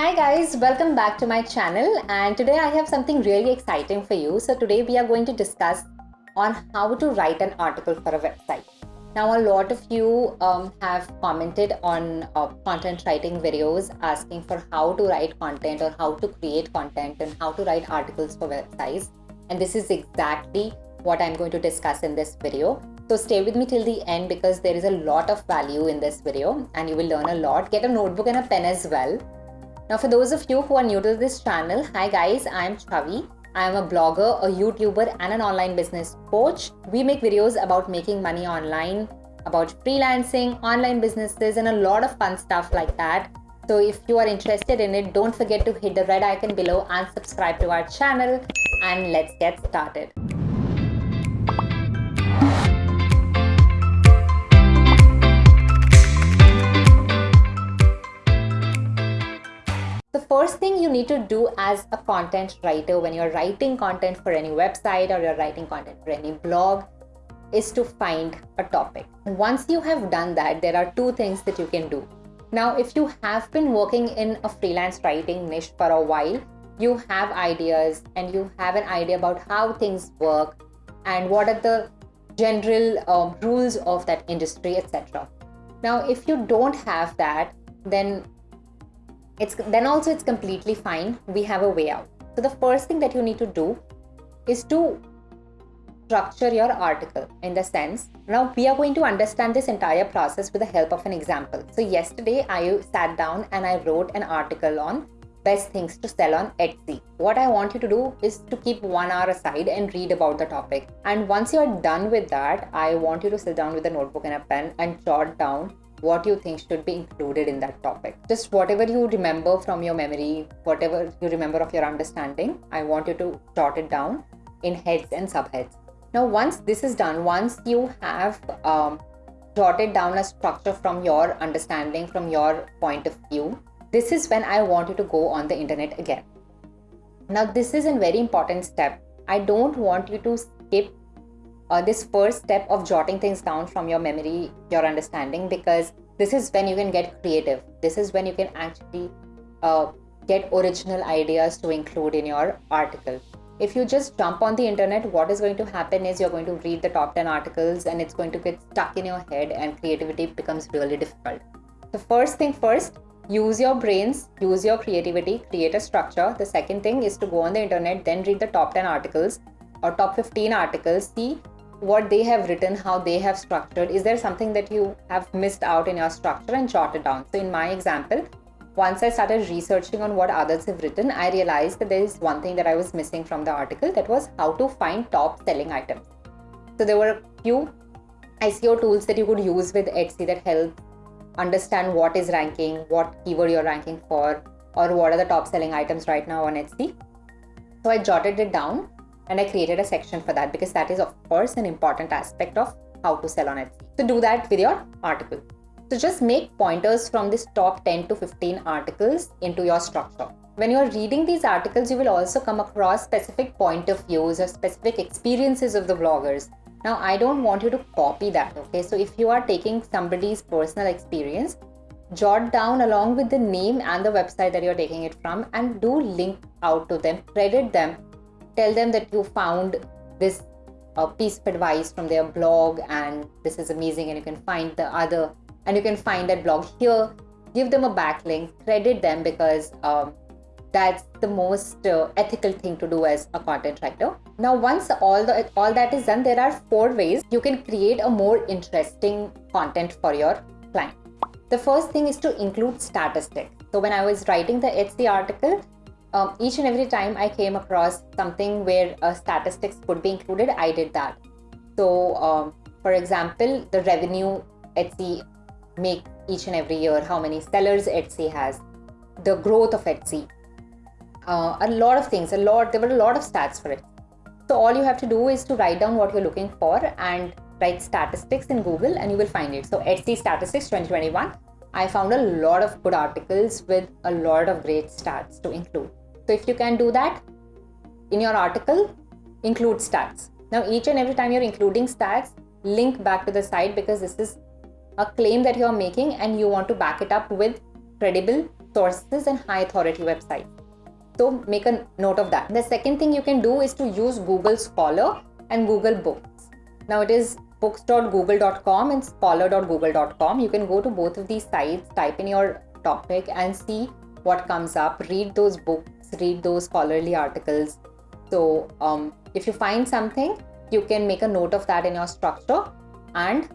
Hi guys, welcome back to my channel and today I have something really exciting for you. So today we are going to discuss on how to write an article for a website. Now a lot of you um, have commented on uh, content writing videos asking for how to write content or how to create content and how to write articles for websites. And this is exactly what I'm going to discuss in this video. So stay with me till the end because there is a lot of value in this video and you will learn a lot. Get a notebook and a pen as well now for those of you who are new to this channel, hi guys, I am Chavi. I am a blogger, a YouTuber and an online business coach. We make videos about making money online, about freelancing, online businesses and a lot of fun stuff like that. So if you are interested in it, don't forget to hit the red icon below and subscribe to our channel and let's get started. First thing you need to do as a content writer when you're writing content for any website or you're writing content for any blog is to find a topic. Once you have done that, there are two things that you can do. Now, if you have been working in a freelance writing niche for a while, you have ideas and you have an idea about how things work and what are the general um, rules of that industry, etc. Now, if you don't have that, then it's then also it's completely fine. We have a way out. So the first thing that you need to do is to structure your article in the sense now we are going to understand this entire process with the help of an example. So yesterday i sat down and i wrote an article on best things to sell on etsy. What i want you to do is to keep one hour aside and read about the topic. And once you're done with that i want you to sit down with a notebook and a pen and jot down what you think should be included in that topic. Just whatever you remember from your memory, whatever you remember of your understanding, I want you to jot it down in heads and subheads. Now, once this is done, once you have um, jotted down a structure from your understanding, from your point of view, this is when I want you to go on the internet again. Now, this is a very important step. I don't want you to skip uh, this first step of jotting things down from your memory, your understanding, because this is when you can get creative. This is when you can actually uh, get original ideas to include in your article. If you just jump on the internet, what is going to happen is you're going to read the top 10 articles and it's going to get stuck in your head and creativity becomes really difficult. The first thing first, use your brains, use your creativity, create a structure. The second thing is to go on the internet, then read the top 10 articles or top 15 articles, see what they have written, how they have structured. Is there something that you have missed out in your structure and jot it down? So in my example, once I started researching on what others have written, I realized that there is one thing that I was missing from the article that was how to find top selling items. So there were a few SEO tools that you could use with Etsy that help understand what is ranking, what keyword you're ranking for, or what are the top selling items right now on Etsy. So I jotted it down and I created a section for that because that is of course an important aspect of how to sell on Etsy. So do that with your article. So just make pointers from this top 10 to 15 articles into your structure. When you're reading these articles, you will also come across specific point of views or specific experiences of the bloggers. Now, I don't want you to copy that, okay? So if you are taking somebody's personal experience, jot down along with the name and the website that you're taking it from and do link out to them, credit them tell them that you found this uh, piece of advice from their blog and this is amazing and you can find the other and you can find that blog here. Give them a backlink credit them because um, that's the most uh, ethical thing to do as a content writer. Now once all the all that is done there are four ways you can create a more interesting content for your client. The first thing is to include statistics. So when i was writing the etsy article um, each and every time I came across something where uh, statistics could be included, I did that. So, um, for example, the revenue Etsy make each and every year, how many sellers Etsy has, the growth of Etsy, uh, a lot of things, a lot, there were a lot of stats for it. So all you have to do is to write down what you're looking for and write statistics in Google and you will find it. So Etsy statistics 2021, I found a lot of good articles with a lot of great stats to include. So if you can do that in your article, include stats. Now each and every time you're including stats, link back to the site because this is a claim that you're making and you want to back it up with credible sources and high authority websites. So make a note of that. The second thing you can do is to use Google Scholar and Google Books. Now it is books.google.com and scholar.google.com. You can go to both of these sites, type in your topic and see what comes up. Read those books, read those scholarly articles. So um, if you find something, you can make a note of that in your structure and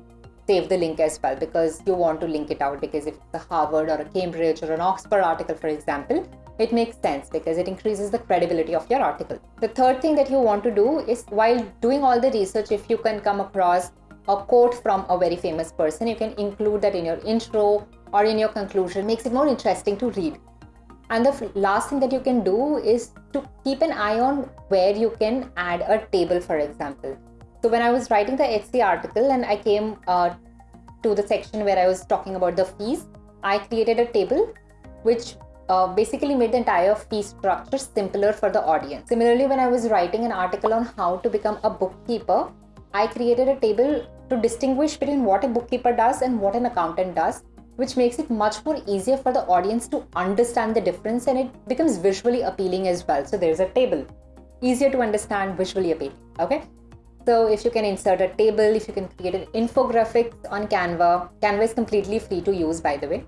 save the link as well because you want to link it out because if it's a Harvard or a Cambridge or an Oxford article, for example, it makes sense because it increases the credibility of your article. The third thing that you want to do is while doing all the research, if you can come across a quote from a very famous person, you can include that in your intro or in your conclusion, makes it more interesting to read. And the last thing that you can do is to keep an eye on where you can add a table, for example. So when I was writing the Etsy article and I came uh, to the section where I was talking about the fees, I created a table which uh, basically made the entire fee structure simpler for the audience. Similarly, when I was writing an article on how to become a bookkeeper, I created a table to distinguish between what a bookkeeper does and what an accountant does, which makes it much more easier for the audience to understand the difference and it becomes visually appealing as well. So there's a table, easier to understand, visually appealing. Okay. So if you can insert a table, if you can create an infographic on Canva, Canva is completely free to use by the way.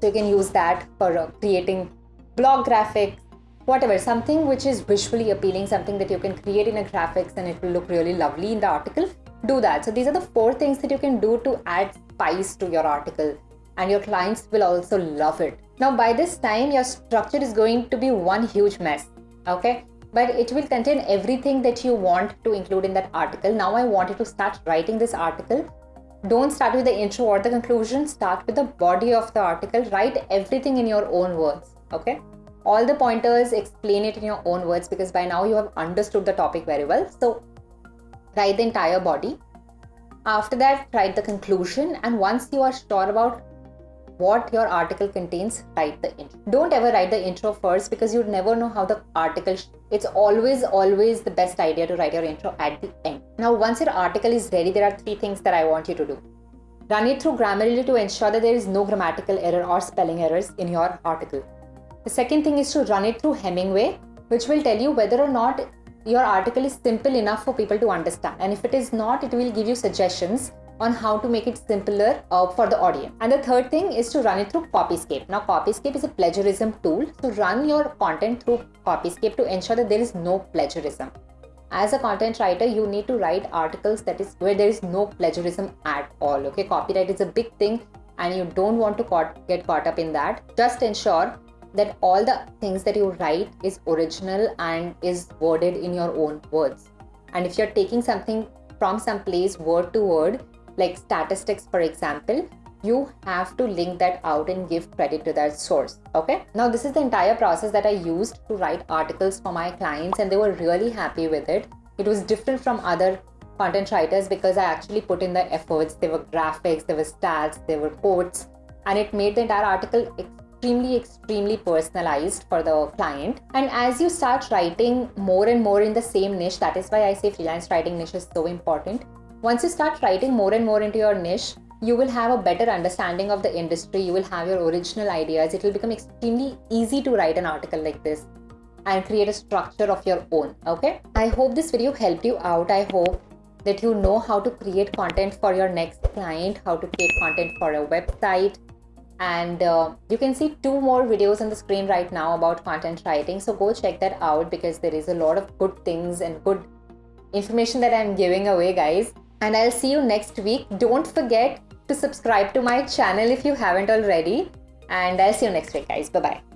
So you can use that for uh, creating blog graphics, whatever, something which is visually appealing, something that you can create in a graphics and it will look really lovely in the article, do that. So these are the four things that you can do to add spice to your article and your clients will also love it. Now by this time, your structure is going to be one huge mess, okay? But it will contain everything that you want to include in that article. Now I wanted to start writing this article don't start with the intro or the conclusion, start with the body of the article. Write everything in your own words. Okay. All the pointers, explain it in your own words because by now you have understood the topic very well. So, write the entire body. After that, write the conclusion. And once you are sure about what your article contains, write the intro. Don't ever write the intro first because you'd never know how the article. It's always, always the best idea to write your intro at the end. Now, once your article is ready, there are three things that I want you to do. Run it through Grammarly to ensure that there is no grammatical error or spelling errors in your article. The second thing is to run it through Hemingway, which will tell you whether or not your article is simple enough for people to understand. And if it is not, it will give you suggestions on how to make it simpler uh, for the audience. And the third thing is to run it through Copyscape. Now, Copyscape is a plagiarism tool. So run your content through Copyscape to ensure that there is no plagiarism. As a content writer, you need to write articles that is where there is no plagiarism at all. Okay, copyright is a big thing, and you don't want to caught, get caught up in that. Just ensure that all the things that you write is original and is worded in your own words. And if you're taking something from some place word to word, like statistics for example you have to link that out and give credit to that source okay? Now this is the entire process that i used to write articles for my clients and they were really happy with it. It was different from other content writers because i actually put in the efforts. There were graphics there were stats there were quotes and it made the entire article extremely extremely personalized for the client. And as you start writing more and more in the same niche that is why i say freelance writing niche is so important once you start writing more and more into your niche, you will have a better understanding of the industry. You will have your original ideas. It will become extremely easy to write an article like this and create a structure of your own. Okay. I hope this video helped you out. I hope that you know how to create content for your next client, how to create content for a website. And uh, you can see two more videos on the screen right now about content writing. So go check that out because there is a lot of good things and good information that I'm giving away, guys and I'll see you next week. Don't forget to subscribe to my channel if you haven't already. And I'll see you next week, guys. Bye bye.